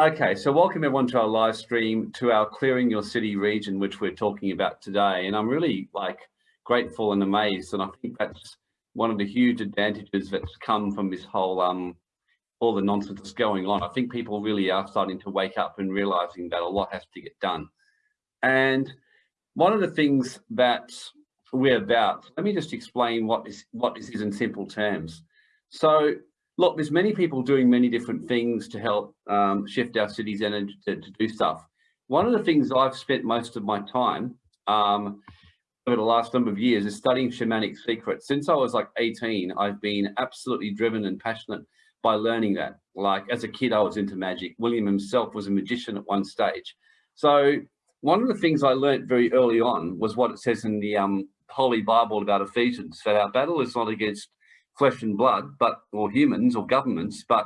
Okay, so welcome everyone to our live stream to our Clearing Your City region, which we're talking about today. And I'm really like grateful and amazed. And I think that's one of the huge advantages that's come from this whole, um, all the nonsense that's going on. I think people really are starting to wake up and realizing that a lot has to get done. And one of the things that we're about, let me just explain what this, what this is in simple terms. So look, there's many people doing many different things to help um, shift our city's energy to, to, do stuff. One of the things I've spent most of my time um, over the last number of years is studying shamanic secrets. Since I was like 18, I've been absolutely driven and passionate by learning that. Like as a kid, I was into magic. William himself was a magician at one stage. So one of the things I learned very early on was what it says in the um, Holy Bible about Ephesians, that our battle is not against flesh and blood, but or humans or governments, but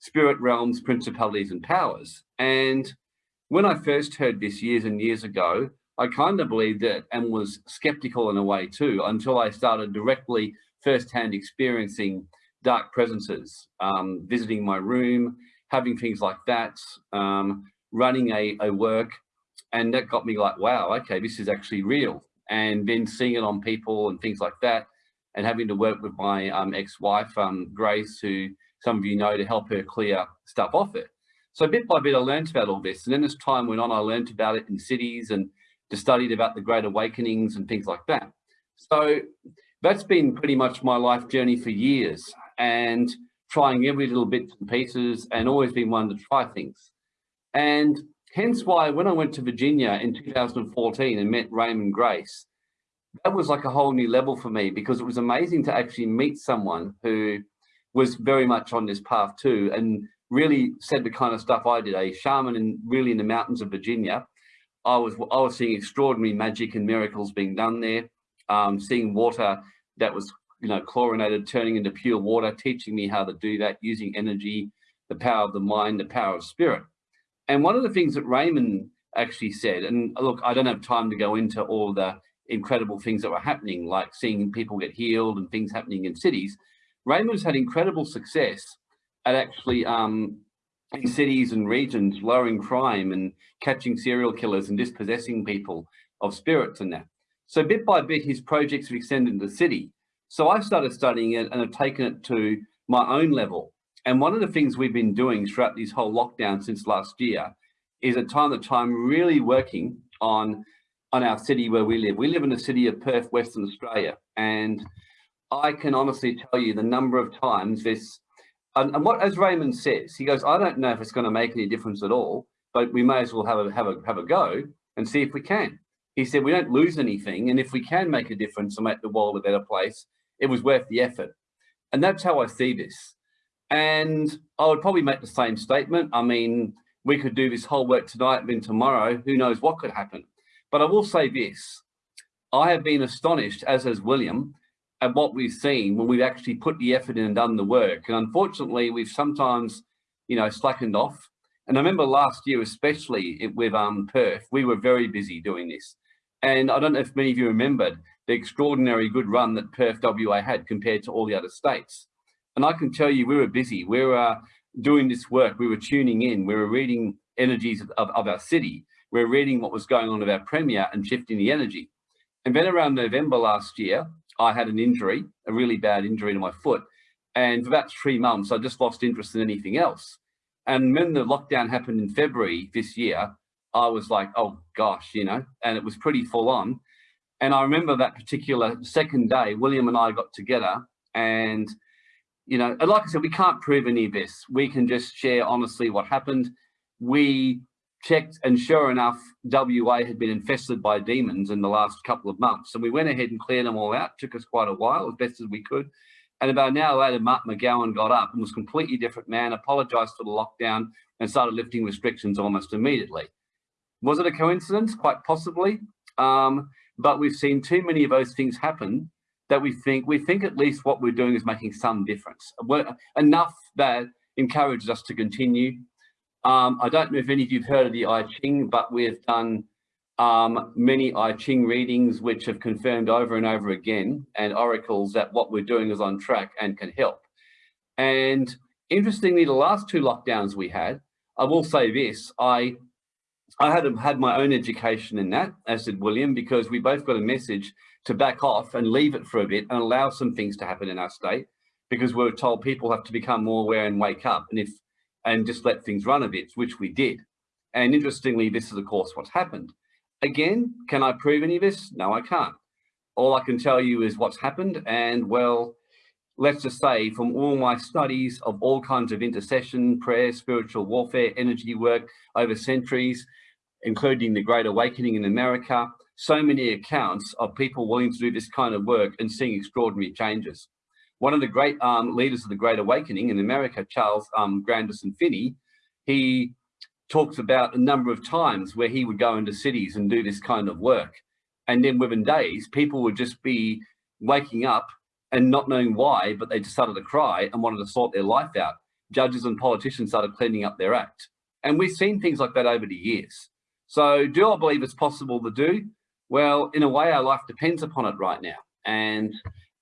spirit realms, principalities and powers. And when I first heard this years and years ago, I kind of believed it and was skeptical in a way too, until I started directly firsthand experiencing dark presences, um, visiting my room, having things like that, um, running a, a work. And that got me like, wow, okay, this is actually real. And then seeing it on people and things like that and having to work with my um, ex-wife, um, Grace, who some of you know, to help her clear stuff off it. So bit by bit, I learned about all this. And then as time went on, I learned about it in cities and just studied about the Great Awakenings and things like that. So that's been pretty much my life journey for years and trying every little bits and pieces and always been one to try things. And hence why when I went to Virginia in 2014 and met Raymond Grace, that was like a whole new level for me because it was amazing to actually meet someone who was very much on this path too and really said the kind of stuff I did, a shaman and really in the mountains of Virginia. I was I was seeing extraordinary magic and miracles being done there, um, seeing water that was you know chlorinated turning into pure water, teaching me how to do that using energy, the power of the mind, the power of spirit. And one of the things that Raymond actually said, and look, I don't have time to go into all the incredible things that were happening, like seeing people get healed and things happening in cities. Raymond's had incredible success at actually um, in cities and regions lowering crime and catching serial killers and dispossessing people of spirits and that. So bit by bit, his projects have extended into the city. So I started studying it and have taken it to my own level. And one of the things we've been doing throughout this whole lockdown since last year is at time to time really working on on our city where we live. We live in the city of Perth, Western Australia. And I can honestly tell you the number of times this, and, and, what, as Raymond says, he goes, I don't know if it's going to make any difference at all, but we may as well have a, have a, have a go and see if we can. He said, we don't lose anything. And if we can make a difference and make the world a better place, it was worth the effort. And that's how I see this. And I would probably make the same statement. I mean, we could do this whole work tonight, then tomorrow, who knows what could happen. But I will say this, I have been astonished, as has William, at what we've seen when we've actually put the effort in and done the work. And unfortunately, we've sometimes, you know, slackened off. And I remember last year, especially with um, Perth, we were very busy doing this. And I don't know if many of you remembered the extraordinary good run that Perth WA had compared to all the other states. And I can tell you, we were busy. We were uh, doing this work. We were tuning in. We were reading energies of, of, of our city we're reading what was going on with our Premier and shifting the energy. And then around November last year, I had an injury, a really bad injury to my foot. And for about three months, I just lost interest in anything else. And when the lockdown happened in February this year, I was like, oh gosh, you know, and it was pretty full on. And I remember that particular second day, William and I got together and, you know, and like I said, we can't prove any of this. We can just share honestly what happened. We checked and sure enough, WA had been infested by demons in the last couple of months. And we went ahead and cleared them all out. Took us quite a while, as best as we could. And about an hour later, Mark McGowan got up and was a completely different man, apologized for the lockdown and started lifting restrictions almost immediately. Was it a coincidence? Quite possibly. Um, but we've seen too many of those things happen that we think, we think at least what we're doing is making some difference. We're, enough that encourages us to continue um, I don't know if any of you've heard of the I Ching, but we've done um, many I Ching readings which have confirmed over and over again and oracles that what we're doing is on track and can help. And interestingly, the last two lockdowns we had, I will say this, I I had had my own education in that, as did William, because we both got a message to back off and leave it for a bit and allow some things to happen in our state, because we were told people have to become more aware and wake up, and if and just let things run a bit, which we did. And interestingly, this is of course what's happened. Again, can I prove any of this? No, I can't. All I can tell you is what's happened, and well, let's just say from all my studies of all kinds of intercession, prayer, spiritual warfare, energy work over centuries, including the Great Awakening in America, so many accounts of people willing to do this kind of work and seeing extraordinary changes. One of the great um, leaders of the Great Awakening in America, Charles um, Grandison Finney, he talks about a number of times where he would go into cities and do this kind of work. And then within days, people would just be waking up and not knowing why, but they just started to cry and wanted to sort their life out. Judges and politicians started cleaning up their act. And we've seen things like that over the years. So do I believe it's possible to do? Well, in a way, our life depends upon it right now. And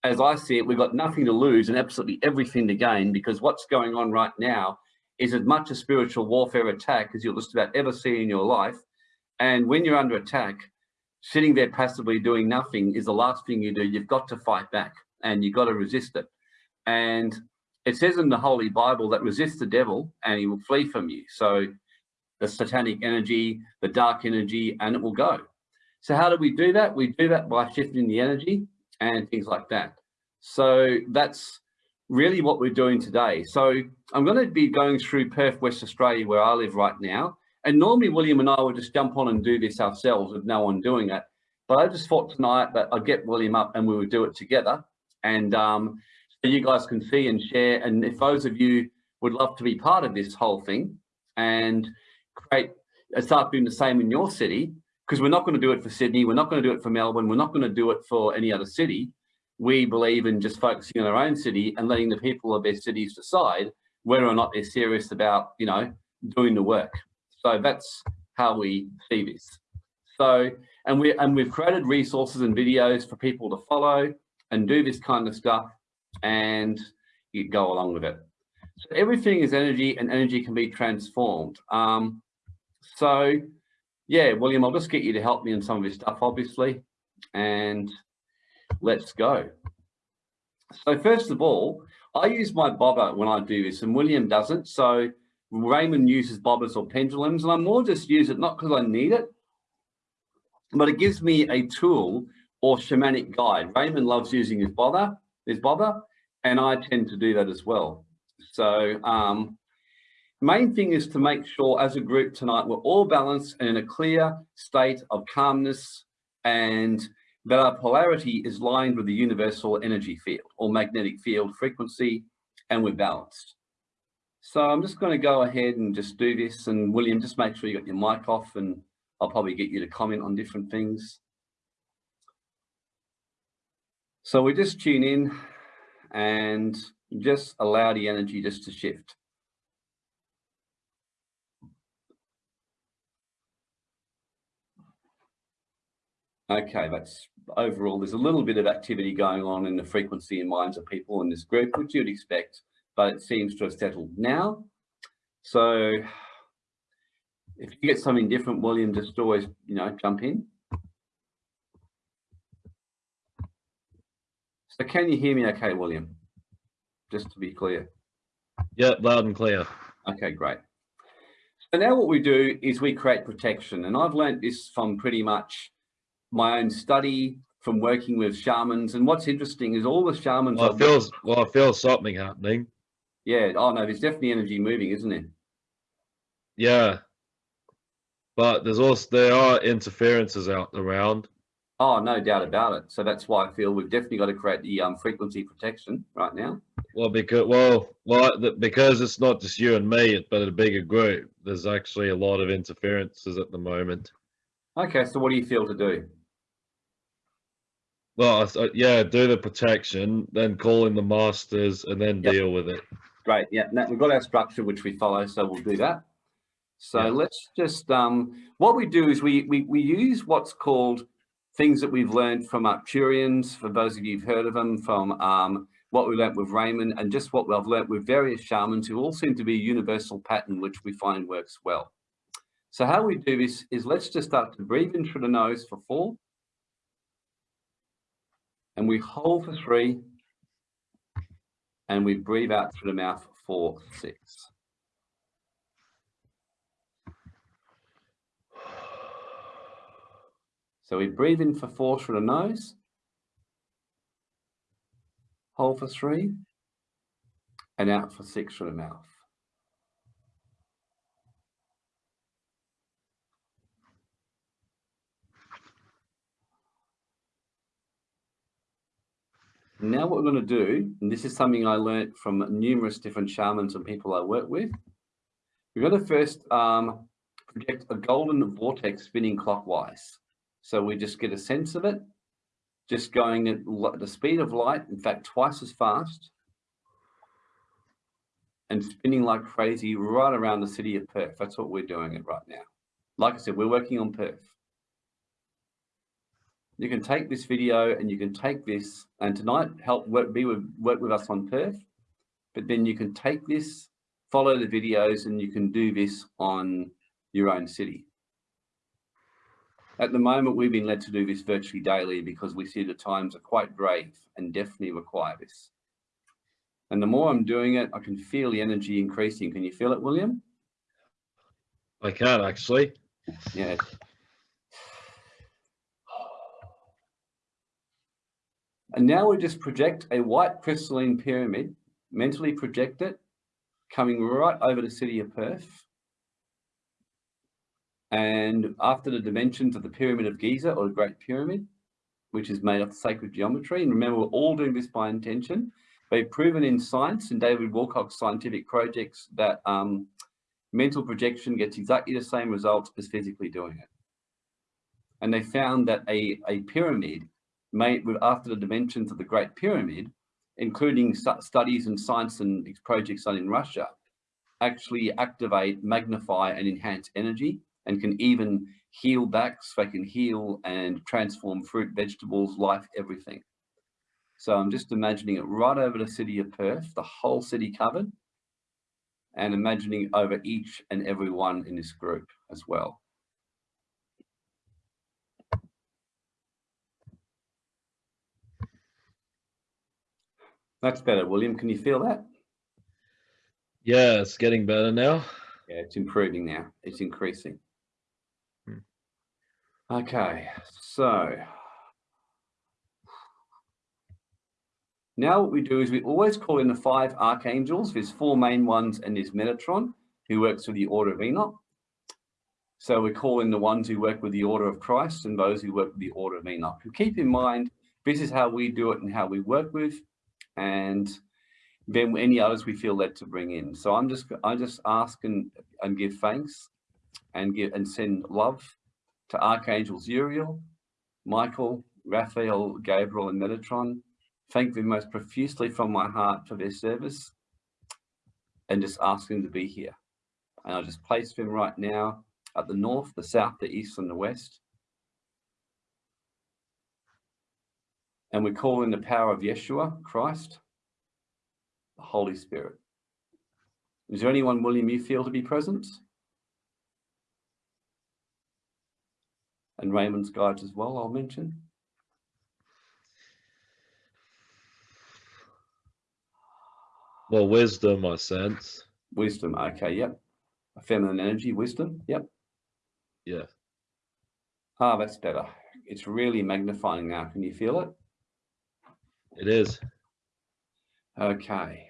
as I see it, we've got nothing to lose and absolutely everything to gain because what's going on right now is as much a spiritual warfare attack as you'll just about ever see in your life. And when you're under attack, sitting there passively doing nothing is the last thing you do. You've got to fight back and you've got to resist it. And it says in the Holy Bible that resist the devil and he will flee from you. So the satanic energy, the dark energy, and it will go. So how do we do that? We do that by shifting the energy and things like that. So that's really what we're doing today. So I'm going to be going through Perth, West Australia, where I live right now. And normally William and I would just jump on and do this ourselves with no one doing it. But I just thought tonight that I'd get William up and we would do it together and um, so you guys can see and share. And if those of you would love to be part of this whole thing and create, start doing the same in your city, because we're not going to do it for Sydney, we're not going to do it for Melbourne, we're not going to do it for any other city. We believe in just focusing on our own city and letting the people of their cities decide whether or not they're serious about, you know, doing the work. So that's how we see this. So, and we and we've created resources and videos for people to follow and do this kind of stuff and you go along with it. So everything is energy and energy can be transformed. Um, so yeah, William, I'll just get you to help me in some of this stuff, obviously, and let's go. So first of all, I use my bobber when I do this and William doesn't. So Raymond uses bobbers or pendulums and I more just use it, not because I need it, but it gives me a tool or shamanic guide. Raymond loves using his bobber, his bobber, and I tend to do that as well. So um, main thing is to make sure as a group tonight, we're all balanced and in a clear state of calmness and that our polarity is lined with the universal energy field or magnetic field frequency and we're balanced. So I'm just going to go ahead and just do this and William, just make sure you got your mic off and I'll probably get you to comment on different things. So we just tune in and just allow the energy just to shift. Okay, that's overall, there's a little bit of activity going on in the frequency and minds of people in this group, which you'd expect, but it seems to have settled now. So if you get something different, William, just always, you know, jump in. So can you hear me okay, William? Just to be clear. Yeah, loud and clear. Okay, great. So now what we do is we create protection. And I've learned this from pretty much my own study, from working with shamans. And what's interesting is all the shamans- Well, I feel, well, I feel something happening. Yeah, oh no, there's definitely energy moving, isn't it? Yeah. But there's also, there are interferences out around. Oh, no doubt about it. So that's why I feel we've definitely got to create the um, frequency protection right now. Well, because well, well, because it's not just you and me, but a bigger group. There's actually a lot of interferences at the moment. Okay, so what do you feel to do? Well, I, yeah, do the protection, then call in the masters, and then yep. deal with it. Great. Yeah, now we've got our structure which we follow, so we'll do that. So yep. let's just um, what we do is we we we use what's called things that we've learned from Arcturians, for those of you who've heard of them, from um, what we learnt with Raymond and just what I've learnt with various shamans who all seem to be a universal pattern, which we find works well. So how we do this is let's just start to breathe in through the nose for four. And we hold for three. And we breathe out through the mouth for six. So we breathe in for four through the nose. Hold for three. And out for six through the mouth. Now what we're going to do, and this is something I learned from numerous different shamans and people I work with, we're going to first um, project a golden vortex spinning clockwise. So we just get a sense of it, just going at the speed of light, in fact, twice as fast, and spinning like crazy right around the city of Perth. That's what we're doing it right now. Like I said, we're working on Perth you can take this video and you can take this and tonight help work be with work with us on Perth. But then you can take this follow the videos and you can do this on your own city. At the moment we've been led to do this virtually daily because we see the times are quite grave and definitely require this. And the more I'm doing it I can feel the energy increasing. Can you feel it William? I can actually. Yeah And now we just project a white crystalline pyramid, mentally project it, coming right over the city of Perth. And after the dimensions of the Pyramid of Giza or the Great Pyramid, which is made of sacred geometry. And remember, we're all doing this by intention. They've proven in science and David Wilcock's scientific projects that um, mental projection gets exactly the same results as physically doing it. And they found that a, a pyramid made after the dimensions of the Great Pyramid, including studies in science and projects done in Russia, actually activate, magnify and enhance energy and can even heal backs, they can heal and transform fruit, vegetables, life, everything. So I'm just imagining it right over the city of Perth, the whole city covered, and imagining over each and every one in this group as well. That's better, William. Can you feel that? Yeah, it's getting better now. Yeah, it's improving now. It's increasing. Hmm. Okay, so now what we do is we always call in the five archangels. There's four main ones and there's Metatron who works with the Order of Enoch. So we call in the ones who work with the Order of Christ and those who work with the Order of Enoch. And keep in mind, this is how we do it and how we work with and then any others we feel led to bring in. So I'm just I just ask and, and give thanks and give and send love to Archangels Uriel, Michael, Raphael, Gabriel, and Metatron. Thank them most profusely from my heart for their service and just ask them to be here. And I just place them right now at the north, the south, the east, and the west. And we call in the power of Yeshua, Christ, the Holy Spirit. Is there anyone, William, you feel to be present? And Raymond's guides as well, I'll mention. Well, wisdom, I sense. Wisdom, okay, yep. A feminine energy, wisdom, yep. Yeah. Ah, that's better. It's really magnifying now. Can you feel it? It is. Okay.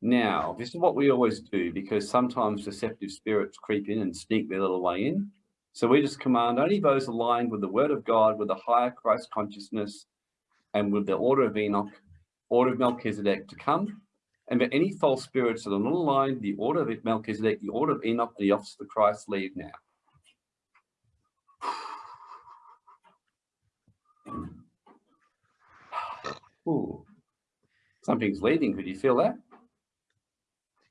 Now, this is what we always do because sometimes deceptive spirits creep in and sneak their little way in. So we just command only those aligned with the word of God, with the higher Christ consciousness, and with the order of Enoch, order of Melchizedek to come. And for any false spirits that are not aligned, the order of Melchizedek, the order of Enoch, the office of the Christ, leave now. Ooh, something's leaving. Could you feel that?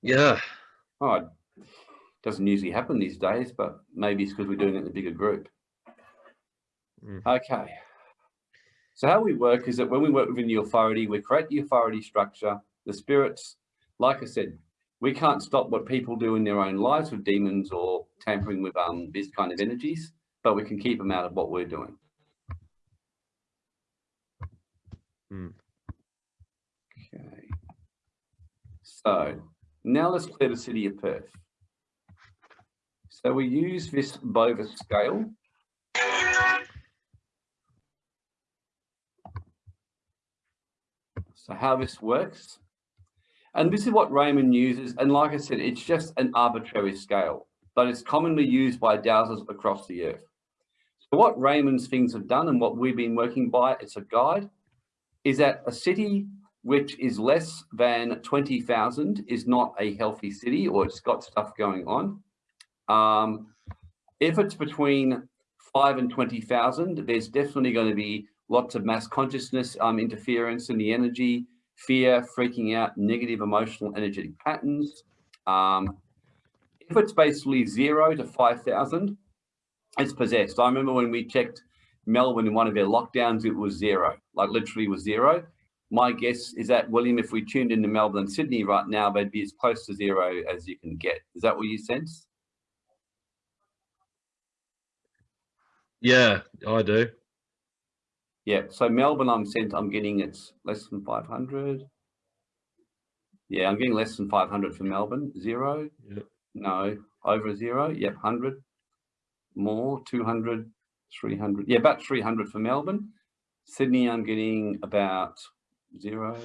Yeah. Oh, it doesn't usually happen these days, but maybe it's because we're doing it in a bigger group. Mm. Okay. So how we work is that when we work within the authority, we create the authority structure, the spirits, like I said, we can't stop what people do in their own lives with demons or tampering with um, this kind of energies, but we can keep them out of what we're doing. Hmm. Okay. So now let's clear the city of Perth. So we use this Bovis scale. So how this works, and this is what Raymond uses. And like I said, it's just an arbitrary scale, but it's commonly used by dowsers across the earth. So what Raymond's things have done and what we've been working by, it's a guide, is that a city which is less than 20,000 is not a healthy city or it's got stuff going on. Um, if it's between five and 20,000, there's definitely going to be lots of mass consciousness um, interference in the energy, fear, freaking out, negative emotional energetic patterns. Um, if it's basically zero to 5,000, it's possessed. I remember when we checked Melbourne in one of their lockdowns, it was zero, like literally was zero. My guess is that, William, if we tuned into Melbourne and Sydney right now, they'd be as close to zero as you can get. Is that what you sense? Yeah, I do. Yeah, so Melbourne, I'm sent, I'm getting it's less than 500. Yeah, I'm getting less than 500 for Melbourne. Zero? Yep. No, over zero? Yep, 100. More, 200, 300. Yeah, about 300 for Melbourne. Sydney, I'm getting about zero,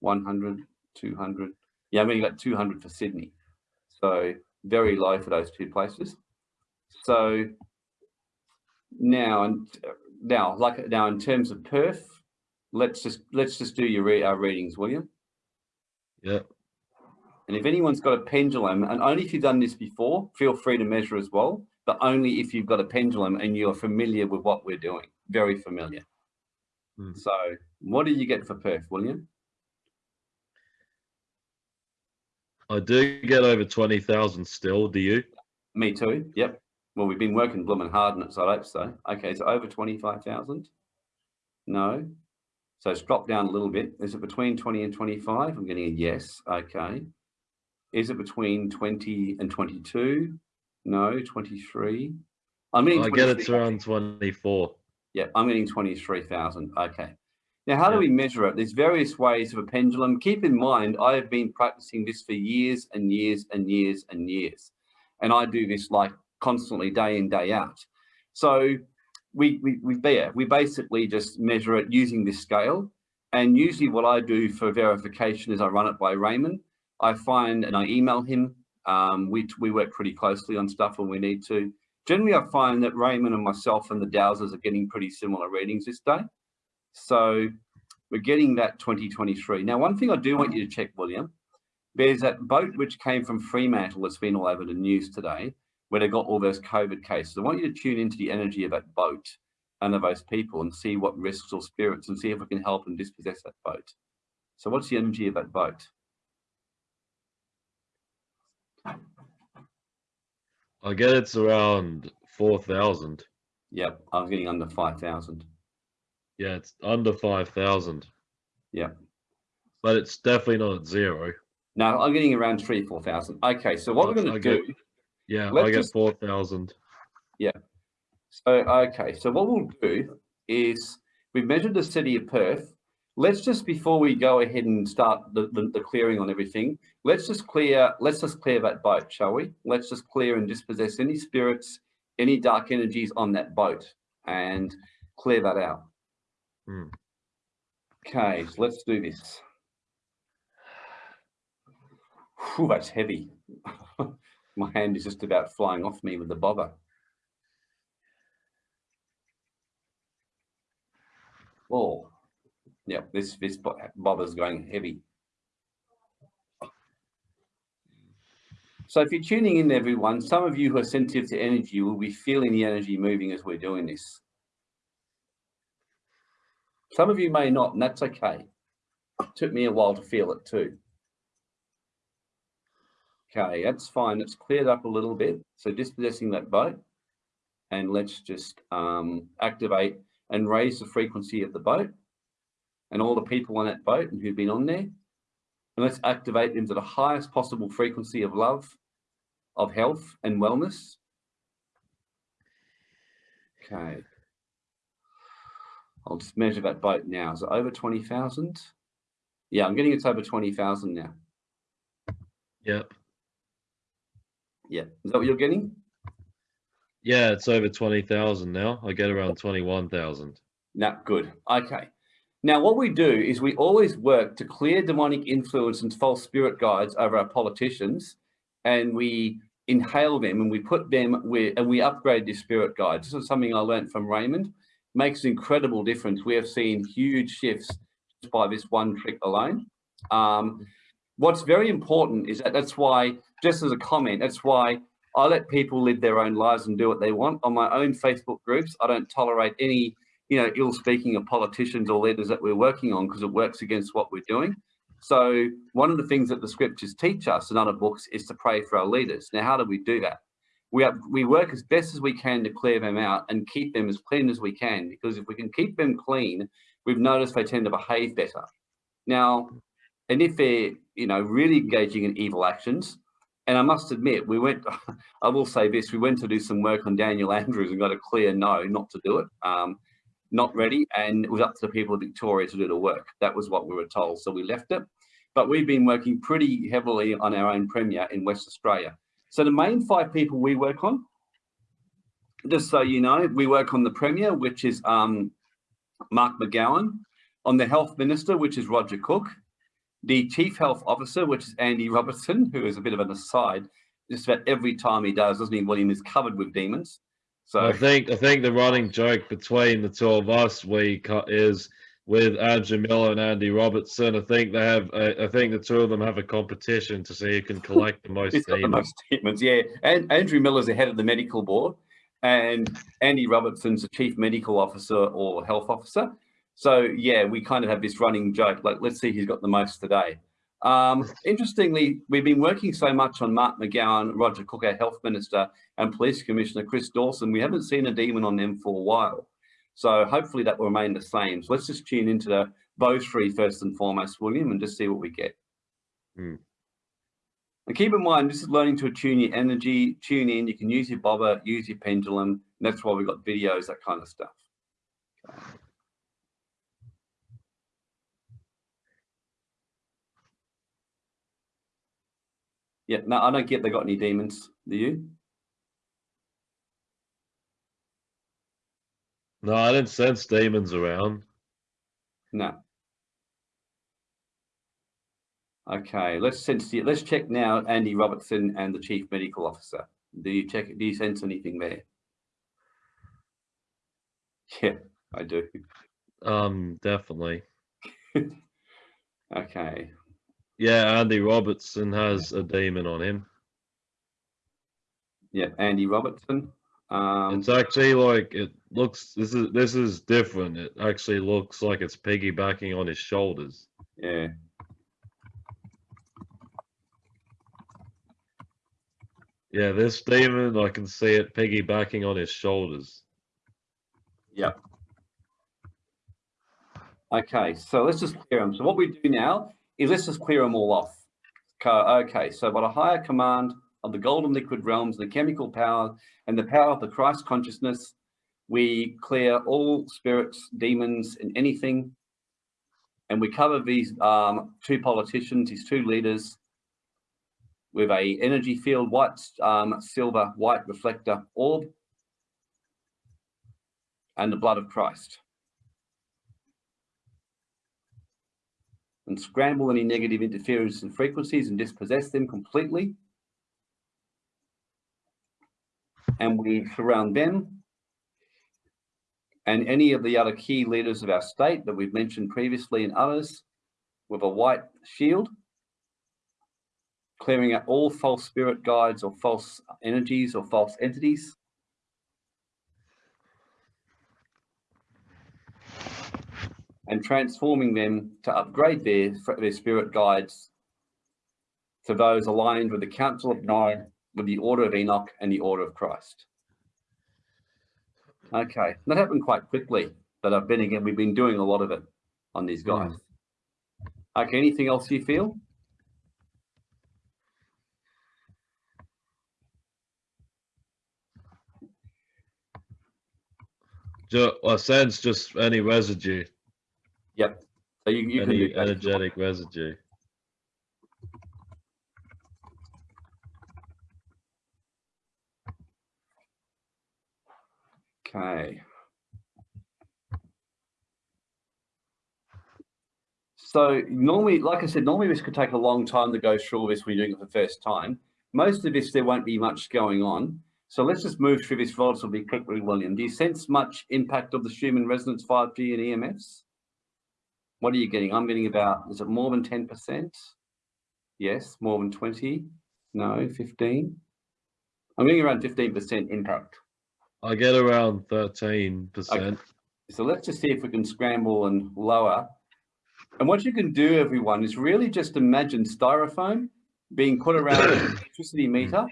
100, 200. Yeah, I mean, getting about 200 for Sydney. So very low for those two places. So now, and now, like now, in terms of Perth, let's just let's just do your re our readings, William. Yeah. And if anyone's got a pendulum, and only if you've done this before, feel free to measure as well, but only if you've got a pendulum and you're familiar with what we're doing, very familiar. Hmm. So what do you get for Perth, William? I do get over 20,000 still. Do you? Me too. Yep. Well, we've been working blooming hard on it, so I hope so. Okay, so over 25,000. No. So it's dropped down a little bit. Is it between 20 and 25? I'm getting a yes. Okay. Is it between 20 and 22? No, 23. I mean, I get 23. it's around 24. Yeah, I'm getting 23,000. Okay. Now, how do we measure it? There's various ways of a pendulum. Keep in mind, I have been practicing this for years and years and years and years. And I do this like constantly day in, day out. So we, we, we, yeah, we basically just measure it using this scale. And usually what I do for verification is I run it by Raymond. I find and I email him. Um, we, we work pretty closely on stuff when we need to. Generally, I find that Raymond and myself and the Dowsers are getting pretty similar readings this day. So we're getting that 2023. Now, one thing I do want you to check, William, there's that boat which came from Fremantle that's been all over the news today, where they got all those COVID cases. I want you to tune into the energy of that boat and of those people and see what risks or spirits and see if we can help and dispossess that boat. So what's the energy of that boat? I get it's around 4,000. Yep, I was getting under 5,000. Yeah, it's under 5,000. Yeah. But it's definitely not at zero. No, I'm getting around three, 4,000. Okay, so what we're going to get- do Yeah, Let's I get just- 4,000. So, okay, so what we'll do is we've measured the city of Perth. Let's just, before we go ahead and start the, the, the clearing on everything, let's just clear, let's just clear that boat, shall we? Let's just clear and dispossess any spirits, any dark energies on that boat and clear that out. Hmm. Okay, so let's do this. Whew, that's heavy. My hand is just about flying off me with the bobber. Oh, yeah, this this bo- bobber's going heavy. So if you're tuning in, everyone, some of you who are sensitive to energy will be feeling the energy moving as we're doing this. Some of you may not, and that's okay. It took me a while to feel it too. Okay, that's fine. It's cleared up a little bit. So dispossessing that boat. And let's just um, activate and raise the frequency of the boat and all the people on that boat and who've been on there. And let's activate them to the highest possible frequency of love, of health and wellness. Okay. I'll just measure that boat now. Is it over 20,000? Yeah, I'm getting it's over 20,000 now. Yep. Yeah. Is that what you're getting? Yeah, it's over 20,000 now. I get around 21,000. No, good. Okay. Now, what we do is we always work to clear demonic influence and false spirit guides over our politicians, and we inhale them and we put them with, and we upgrade the spirit guides. This is something I learned from Raymond. Makes an incredible difference. We have seen huge shifts just by this one trick alone. Um, what's very important is that that's why, just as a comment, that's why I let people live their own lives and do what they want. On my own Facebook groups, I don't tolerate any, you know, ill speaking of politicians or leaders that we're working on because it works against what we're doing. So one of the things that the scriptures teach us in other books is to pray for our leaders. Now, how do we do that? We, have, we work as best as we can to clear them out and keep them as clean as we can, because if we can keep them clean, we've noticed they tend to behave better. Now, and if they're, you know, really engaging in evil actions, and I must admit, we went, I will say this, we went to do some work on Daniel Andrews and got a clear no, not to do it, um, not ready. And it was up to the people of Victoria to do the work. That was what we were told. So we left it. But we've been working pretty heavily on our own Premier in West Australia. So the main five people we work on, just so you know, we work on the Premier, which is um, Mark McGowan, on the Health Minister, which is Roger Cook, the chief health officer, which is Andy Robertson, who is a bit of an aside, just about every time he does, doesn't he, William, is covered with demons. So I think I think the running joke between the two of us we is with Andrew Miller and Andy Robertson. I think they have. Uh, I think the two of them have a competition to see who can collect the most He's got the most demons, yeah. And Andrew Miller's the head of the medical board, and Andy Robertson's the chief medical officer or health officer. So yeah, we kind of have this running joke, like let's see who's got the most today. Um, interestingly, we've been working so much on Mark McGowan, Roger Cook, our health minister, and police commissioner Chris Dawson. We haven't seen a demon on them for a while. So hopefully that will remain the same. So let's just tune into the both three first and foremost, William, and just see what we get. Hmm. And keep in mind, this is learning to attune your energy, tune in. You can use your bobber, use your pendulum. And that's why we've got videos, that kind of stuff. Yeah, no, I don't get they got any demons. Do you? No, I didn't sense demons around. No. Okay, let's sense the, let's check now Andy Robertson and the Chief Medical Officer. Do you check do you sense anything there? Yeah, I do. Um, definitely. Okay. Yeah, Andy Robertson has a demon on him. Yeah, Andy Robertson. Um, It's actually like it looks. This is this is different. It actually looks like it's piggybacking on his shoulders. yeah. Yeah, this demon, I can see it piggybacking on his shoulders. Yep. Okay, so let's just clear them. So what we do now is let's just clear them all off. Okay, so by a higher command of the golden liquid realms, the chemical power, and the power of the Christ consciousness, we clear all spirits, demons, and anything. And we cover these um, two politicians, these two leaders, with a energy field, white, um, silver, white reflector orb, and the blood of Christ. And scramble any negative interference and frequencies and dispossess them completely. And we surround them and any of the other key leaders of our state that we've mentioned previously and others with a white shield, clearing out all false spirit guides or false energies or false entities. And transforming them to upgrade their, their spirit guides to those aligned with the Council of Nine, with the Order of Enoch and the Order of Christ. Okay, that happened quite quickly. But I've been again, we've been doing a lot of it on these guys. Mm. Okay, anything else you feel? Ju- I sense just any residue, Yep. So you, you can any do that. energetic residue. Okay. So normally, like I said, normally this could take a long time to go through all this when you're doing it for the first time. Most of this, there won't be much going on. So let's just move through this relatively quickly, William. Do you sense much impact of the Schumann resonance 5G and EMFs? What are you getting? I'm getting about, is it more than 10%? Yes, more than 20? No, 15? I'm getting around 15% impact. I get around thirteen percent. So let's just see if we can scramble and lower. And what you can do, everyone, is really just imagine styrofoam being put around an electricity meter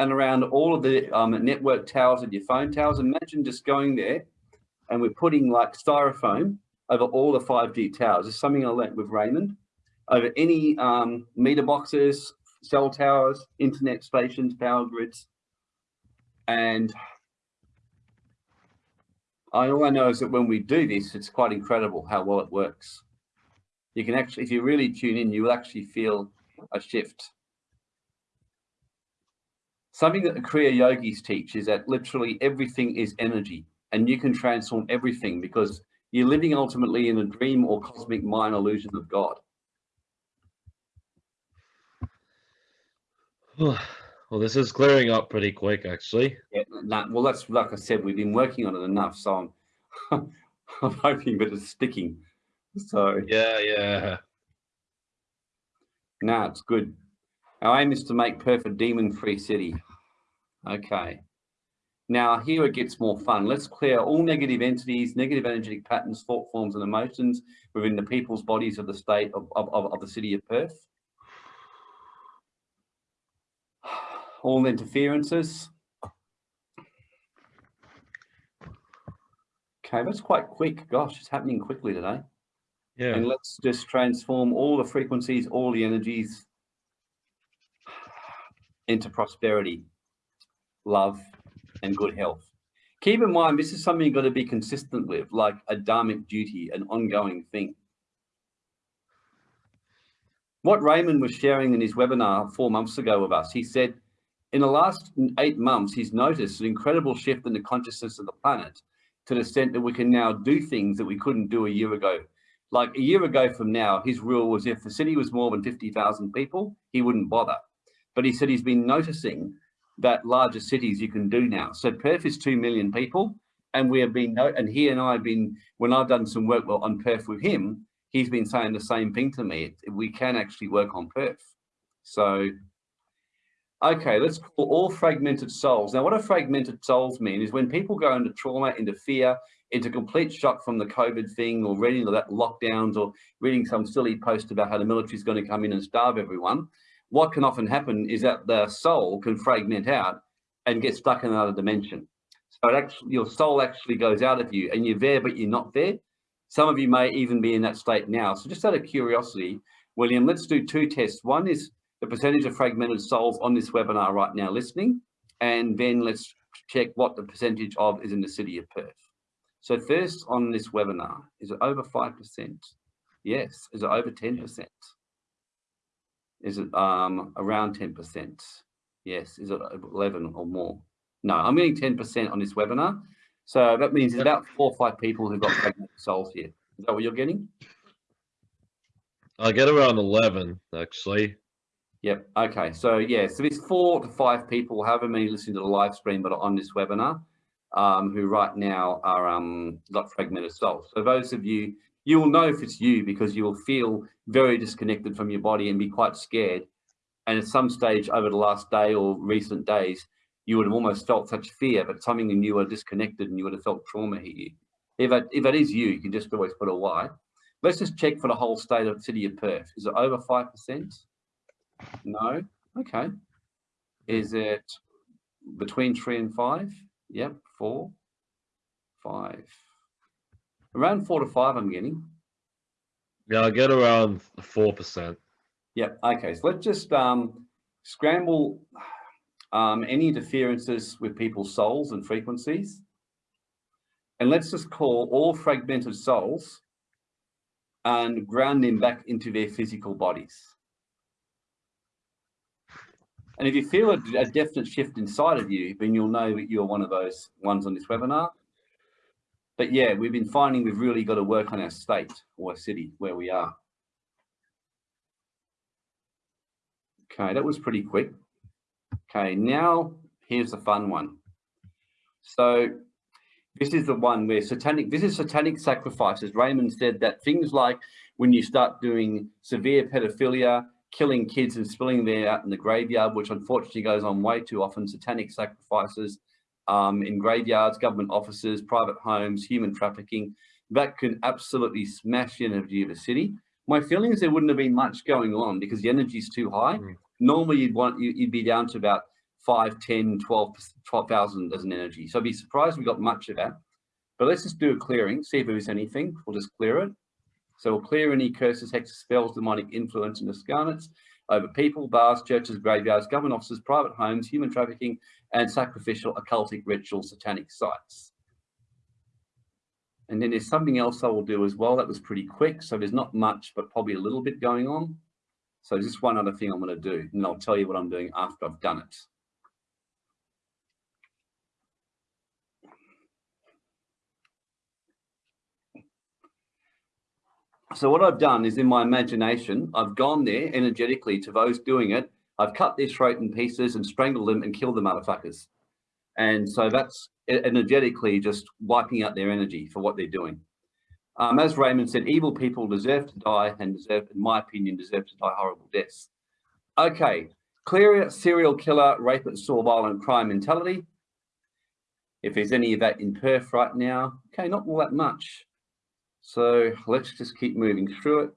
and around all of the um, network towers and your phone towers. Imagine just going there and we're putting like styrofoam over all the 5G towers. It's something I learnt with Raymond. Over any um, meter boxes, cell towers, internet stations, power grids. And all I know is that when we do this, it's quite incredible how well it works. You can actually, if you really tune in, you will actually feel a shift. Something that the Kriya yogis teach is that literally everything is energy and you can transform everything because you're living ultimately in a dream or cosmic mind illusion of God. Well, this is clearing up pretty quick, actually. Yeah, nah, well, that's like I said, we've been working on it enough, so I'm, I'm hoping that it's sticking. So Yeah, yeah. No, it's good. Our aim is to make Perth a demon-free city. Okay. Now here it gets more fun. Let's clear all negative entities, negative energetic patterns, thought forms and emotions within the people's bodies of the state of, of, of, of the city of Perth. All interferences. Okay, that's quite quick. Gosh, it's happening quickly today. Yeah. And let's just transform all the frequencies, all the energies into prosperity, love, and good health. Keep in mind, this is something you've got to be consistent with, like a dharmic duty, an ongoing thing. What Raymond was sharing in his webinar four months ago with us, he said, in the last eight months, he's noticed an incredible shift in the consciousness of the planet to the extent that we can now do things that we couldn't do a year ago. Like a year ago from now, his rule was if the city was more than 50,000 people, he wouldn't bother. But he said he's been noticing that larger cities you can do now. So Perth is 2 million people and we have been, and he and I have been, when I've done some work on Perth with him, he's been saying the same thing to me. We can actually work on Perth. So, okay, let's call all fragmented souls. Now, what do fragmented souls mean is when people go into trauma, into fear, into complete shock from the COVID thing or reading that lockdowns or reading some silly post about how the military is going to come in and starve everyone, what can often happen is that the soul can fragment out and get stuck in another dimension. So actually, your soul actually goes out of you and you're there, but you're not there. Some of you may even be in that state now. So just out of curiosity, William, let's do two tests. One is the percentage of fragmented souls on this webinar right now listening, and then let's check what the percentage of is in the city of Perth. So first on this webinar, is it over 5%? Yes. Is it over 10%? Is it um, around 10%? Yes. Is it 11 or more? No, I'm getting 10% on this webinar. So that means there's about four or five people who've got pregnant souls here. Is that what you're getting? I get around 11, actually. Yep. Okay. So yeah, so there's four to five people, however many listening to the live stream, but are on this webinar, um, who right now are um, got fragmented souls. So those of you, you will know if it's you because you will feel very disconnected from your body and be quite scared. And at some stage over the last day or recent days, you would have almost felt such fear, but something in you were disconnected and you would have felt trauma hit you. If it, if it is you, you can just always put a Y. Let's just check for the whole state of city of Perth. Is it over 5%? No. Okay. Is it between three and five? Yep. Four, five, Around four to five, I'm getting. Yeah, I get around four percent. Yep. Okay. So let's just um, scramble um, any interferences with people's souls and frequencies. And let's just call all fragmented souls and ground them back into their physical bodies. And if you feel a, a, definite shift inside of you, then you'll know that you're one of those ones on this webinar. But yeah, we've been finding we've really got to work on our state or city where we are. Okay, that was pretty quick. Okay, now here's the fun one. So this is the one where satanic, this is satanic sacrifices. Raymond said that things like when you start doing severe pedophilia, killing kids and spilling them out in the graveyard, which unfortunately goes on way too often, satanic sacrifices um, in graveyards, government offices, private homes, human trafficking, that can absolutely smash the energy of a city. My feeling is there wouldn't have been much going on because the energy is too high. Mm. Normally you'd want, you'd be down to about 5, 10, 12, 12,000 as an energy. So I'd be surprised we got much of that. But let's just do a clearing, see if there is anything. We'll just clear it. So we'll clear any curses, hexes, spells, demonic influence, and discarnates over people, bars, churches, graveyards, government offices, private homes, human trafficking, and sacrificial, occultic, ritual, satanic sites. And then there's something else I will do as well. That was pretty quick. So there's not much, but probably a little bit going on. So just one other thing I'm going to do, and I'll tell you what I'm doing after I've done it. So what I've done is in my imagination, I've gone there energetically to those doing it. I've cut their throat in pieces and strangled them and killed the motherfuckers. And so that's energetically just wiping out their energy for what they're doing. Um, as Raymond said, evil people deserve to die and deserve, in my opinion, deserve to die horrible deaths. Okay, clear serial killer, rapist, saw violent crime mentality. If there's any of that in Perth right now, okay, not all that much. So let's just keep moving through it.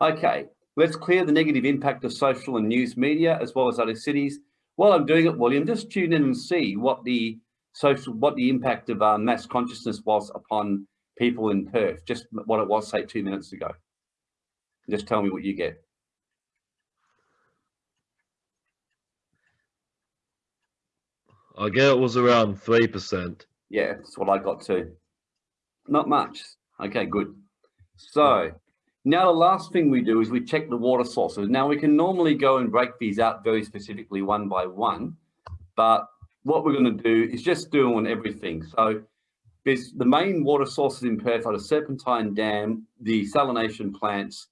Okay, let's clear the negative impact of social and news media as well as other cities. While I'm doing it, William, just tune in and see what the social, what the impact of uh, mass consciousness was upon people in Perth, just what it was, say, two minutes ago. Just tell me what you get. I get it was around 3%. Yeah, that's what I got too. Not much. Okay, good. So now the last thing we do is we check the water sources. Now we can normally go and break these out very specifically one by one, but what we're going to do is just do on everything. So there's the main water sources in Perth are the Serpentine Dam, the salination plants,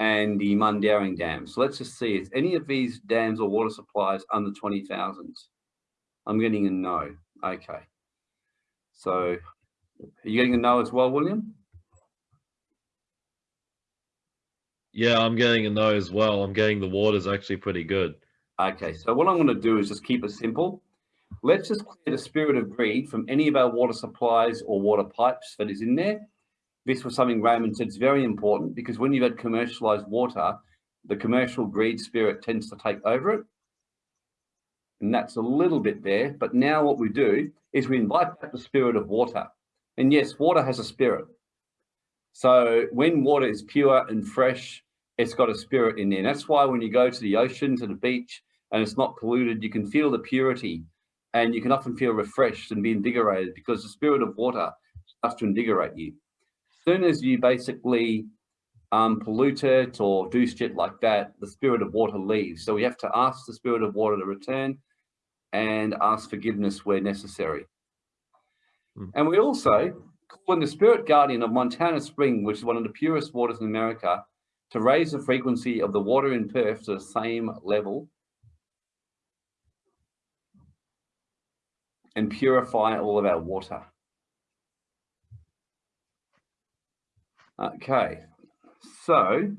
and the Mundaring Dam. So let's just see if any of these dams or water supplies under 20,000. I'm getting a no. Okay. So are you getting a no as well, William? Yeah, I'm getting a no as well. I'm getting the water's actually pretty good. Okay, so what I'm going to do is just keep it simple. Let's just clear the spirit of greed from any of our water supplies or water pipes that is in there. This was something Raymond said is very important because when you've had commercialized water, the commercial greed spirit tends to take over it. And that's a little bit there. But now what we do is we invite back the spirit of water. And yes, water has a spirit. So when water is pure and fresh it's got a spirit in there. And that's why when you go to the ocean, to the beach, and it's not polluted, you can feel the purity and you can often feel refreshed and be invigorated because the spirit of water starts to invigorate you. As soon as you basically um, pollute it or do shit like that, the spirit of water leaves. So we have to ask the spirit of water to return and ask forgiveness where necessary. Mm. And we also call in the spirit guardian of Montana Spring, which is one of the purest waters in America, to raise the frequency of the water in Perth to the same level and purify all of our water. Okay, so,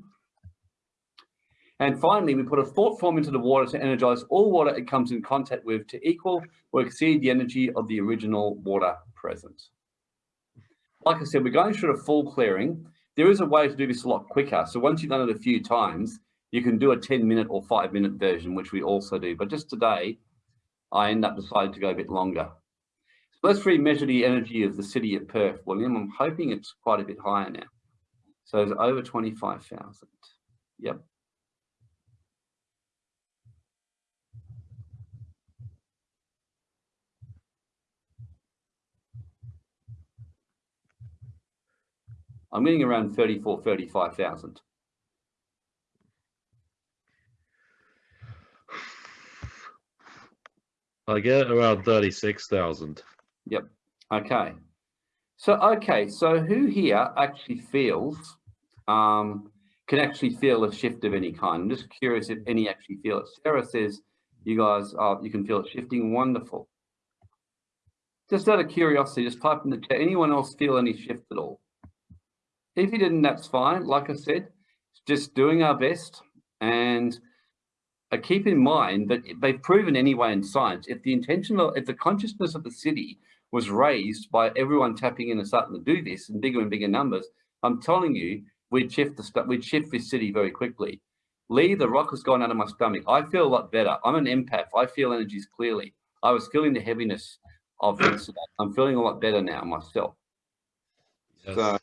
and finally, we put a thought form into the water to energize all water it comes in contact with to equal or exceed the energy of the original water present. Like I said, we're going through a full clearing there is a way to do this a lot quicker. So once you've done it a few times, you can do a 10 minute or five minute version, which we also do. But just today, I end up deciding to go a bit longer. So let's re-measure the energy of the city of Perth, William. I'm hoping it's quite a bit higher now. So it's over 25,000. Yep. I'm getting around 34, 35,000. I get around 36,000. Yep. Okay. So, okay. So who here actually feels, um, can actually feel a shift of any kind? I'm just curious if any actually feel it. Sarah says, you guys, uh, you can feel it shifting. Wonderful. Just out of curiosity, just type in the chat. Anyone else feel any shift at all? If you didn't, that's fine. Like I said, just doing our best and uh, keep in mind that they've proven anyway in science, if the intention of, if the consciousness of the city was raised by everyone tapping in and starting to do this in bigger and bigger numbers, I'm telling you, we'd shift the we'd shift this city very quickly. Lee, the rock has gone out of my stomach. I feel a lot better. I'm an empath. I feel energies clearly. I was feeling the heaviness of it. I'm feeling a lot better now myself. Yes. So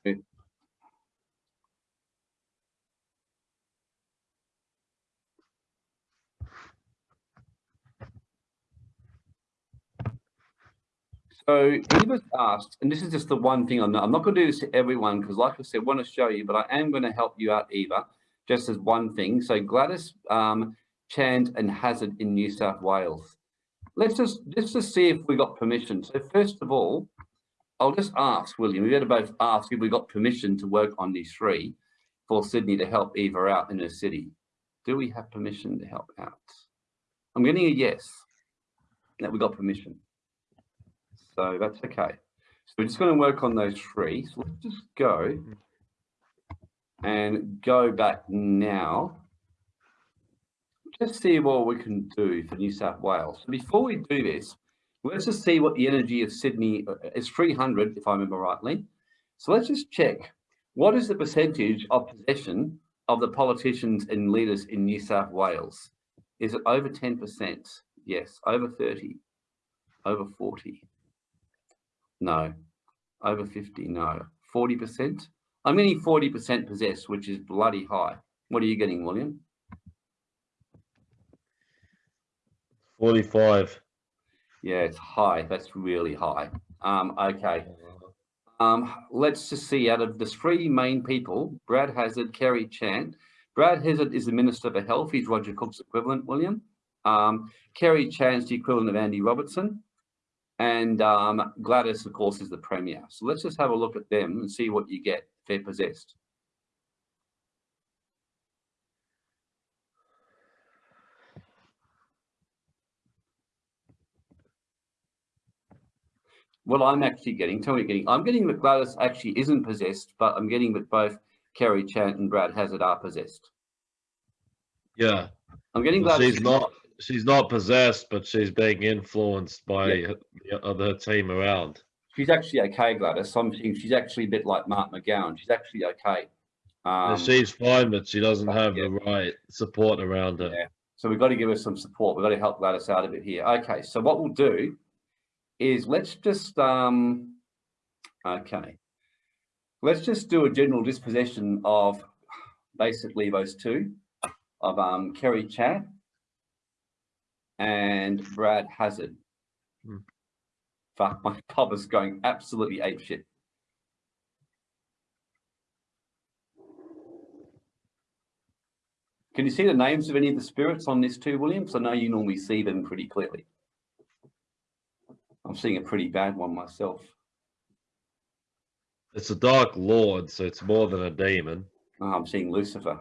So he was asked, and this is just the one thing I'm not, I'm not going to do this to everyone because like I said, I want to show you, but I am going to help you out, Eva, just as one thing. So Gladys, um, Chant and Hazzard in New South Wales. Let's just, let's just see if we got permission. So first of all, I'll just ask, William, we better both ask if we got permission to work on these three for Sydney to help Eva out in her city. Do we have permission to help out? I'm getting a yes, that we got permission. So that's okay. So we're just going to work on those three. So let's just go and go back now. Just see what we can do for New South Wales. So before we do this, let's just see what the energy of Sydney uh, is 300, if I remember rightly. So let's just check. What is the percentage of possession of the politicians and leaders in New South Wales? Is it over 10%? Yes. Over 30? Over 40? No. Over 50? No. 40%? I'm getting 40% possessed, which is bloody high. What are you getting, William? 45. Yeah, it's high. That's really high. Um, okay. Um, let's just see out of the three main people, Brad Hazzard, Kerry Chant. Brad Hazzard is the Minister for Health. He's Roger Cook's equivalent, William. Um, Kerry Chant's the equivalent of Andy Robertson. And um, Gladys, of course, is the premier. So let's just have a look at them and see what you get if they're possessed. Well, I'm actually getting, tell me getting, I'm getting that Gladys actually isn't possessed, but I'm getting that both Kerry Chant and Brad Hazzard are possessed. Yeah. I'm getting Gladys. She's not she's not possessed, but she's being influenced by yeah. the other team around. She's actually okay, Gladys. I'm she's actually a bit like Mark McGowan. She's actually okay. Um, she's fine, but she doesn't have yeah. the right support around her. Yeah. So we've got to give her some support. We've got to help Gladys out a bit here. Okay, so what we'll do is let's just, um, okay, let's just do a general dispossession of basically those two, of um, Kerry Chant and Brad Hazzard. Hmm. Fuck, my pub is going absolutely apeshit. Can you see the names of any of the spirits on this too, Williams? I know you normally see them pretty clearly. I'm seeing a pretty bad one myself. It's a Dark Lord, so it's more than a demon. Oh, I'm seeing Lucifer.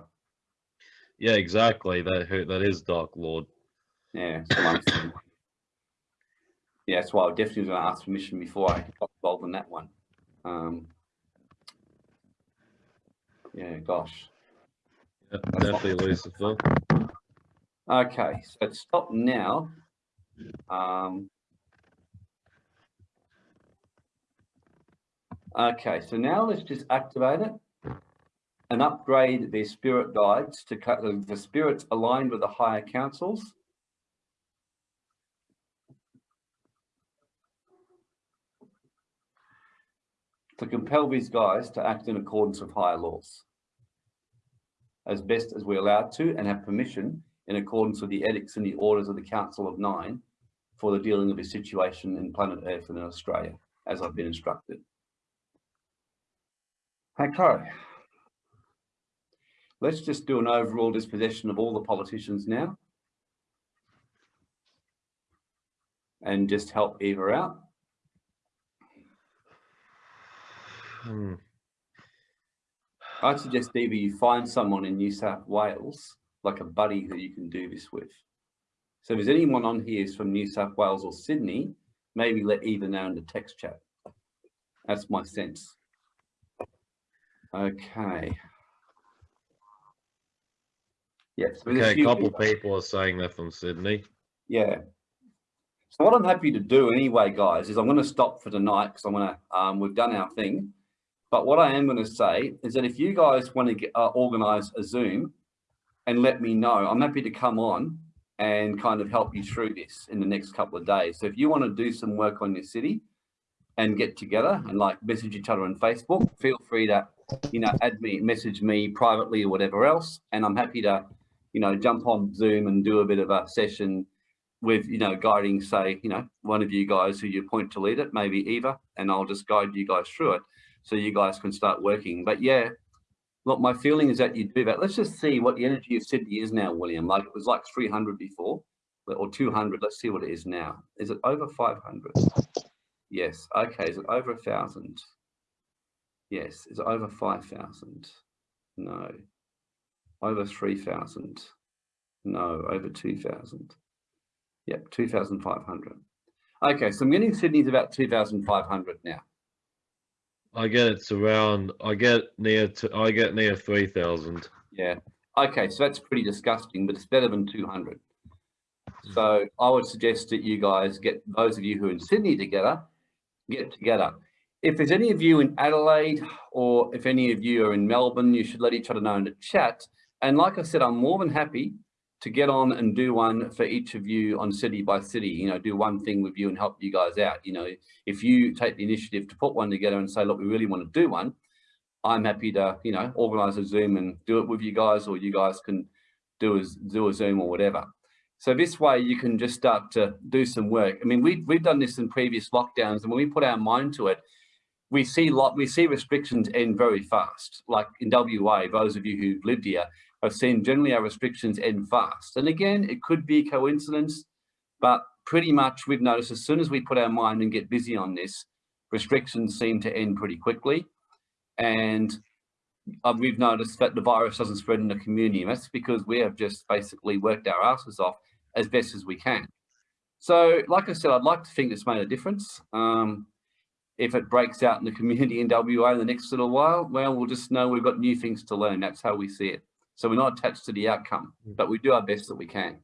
Yeah, exactly. That that is Dark Lord. Yeah, yeah, that's why I definitely was going to ask permission before I got involved in that one. Um, yeah, gosh. Yeah, definitely Lucifer. Okay, so stop now. Um, okay, so now let's just activate it and upgrade their spirit guides to cut the spirits aligned with the higher councils to compel these guys to act in accordance with higher laws as best as we're allowed to and have permission in accordance with the edicts and the orders of the Council of Nine for the dealing of this situation in planet Earth and in Australia, as I've been instructed. Okay. Let's just do an overall dispossession of all the politicians now. And just help Eva out. Hmm. I'd suggest either you find someone in New South Wales, like a buddy who you can do this with. So if there's anyone on here who's from New South Wales or Sydney, maybe let Eva know in the text chat. That's my sense. Okay. Yes. Okay, a couple people are saying they're from Sydney. Yeah. So what I'm happy to do anyway, guys, is I'm going to stop for tonight because I'm going to, um, we've done our thing. But what I am going to say is that if you guys want to get, uh, organize a Zoom and let me know, I'm happy to come on and kind of help you through this in the next couple of days. So if you want to do some work on your city and get together and like message each other on Facebook, feel free to, you know, add me, message me privately or whatever else. And I'm happy to, you know, jump on Zoom and do a bit of a session with, you know, guiding, say, you know, one of you guys who you point to lead it, maybe Eva, and I'll just guide you guys through it so you guys can start working. But yeah, look, my feeling is that you do that. Let's just see what the energy of Sydney is now, William. Like it was like 300 before or 200. Let's see what it is now. Is it over 500? Yes. Okay. Is it over a thousand? Yes. Is it over 5,000? No. Over 3,000? No. Over 2,000? Yep. 2,500. Okay. So I'm getting Sydney's about 2,500 now. I get it's around. I get near to. I get near three thousand. Yeah. Okay, so that's pretty disgusting, but it's better than two hundred. Hmm. So I would suggest that you guys get those of you who are in Sydney together, get together. If there's any of you in Adelaide or if any of you are in Melbourne, you should let each other know in the chat. And like I said, I'm more than happy to get on and do one for each of you on city by city, you know, do one thing with you and help you guys out. You know, if you take the initiative to put one together and say, look, we really want to do one, I'm happy to, you know, organize a Zoom and do it with you guys, or you guys can do a, do a Zoom or whatever. So this way you can just start to do some work. I mean, we, we've done this in previous lockdowns and when we put our mind to it, we see lot we see restrictions end very fast. Like in WA, those of you who've lived here, I've seen generally our restrictions end fast. And again, it could be a coincidence, but pretty much we've noticed as soon as we put our mind and get busy on this, restrictions seem to end pretty quickly. And uh, we've noticed that the virus doesn't spread in the community. And that's because we have just basically worked our asses off as best as we can. So, like I said, I'd like to think it's made a difference. Um, if it breaks out in the community in WA in the next little while, well, we'll just know we've got new things to learn. That's how we see it. So we're not attached to the outcome, mm. but we do our best that we can.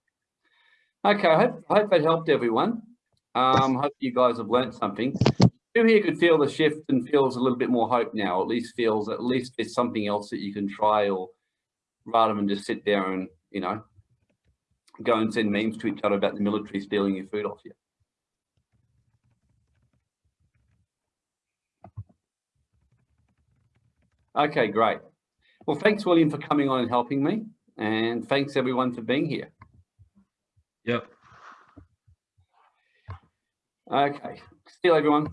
Okay, I hope, I hope that helped everyone. Um, hope you guys have learned something. Who here could feel the shift and feels a little bit more hope now, or at least feels at least there's something else that you can try or rather than just sit there and, you know, go and send memes to each other about the military stealing your food off you. Okay, great. Well, thanks, William, for coming on and helping me. And thanks, everyone, for being here. Yep. Okay. See you, everyone.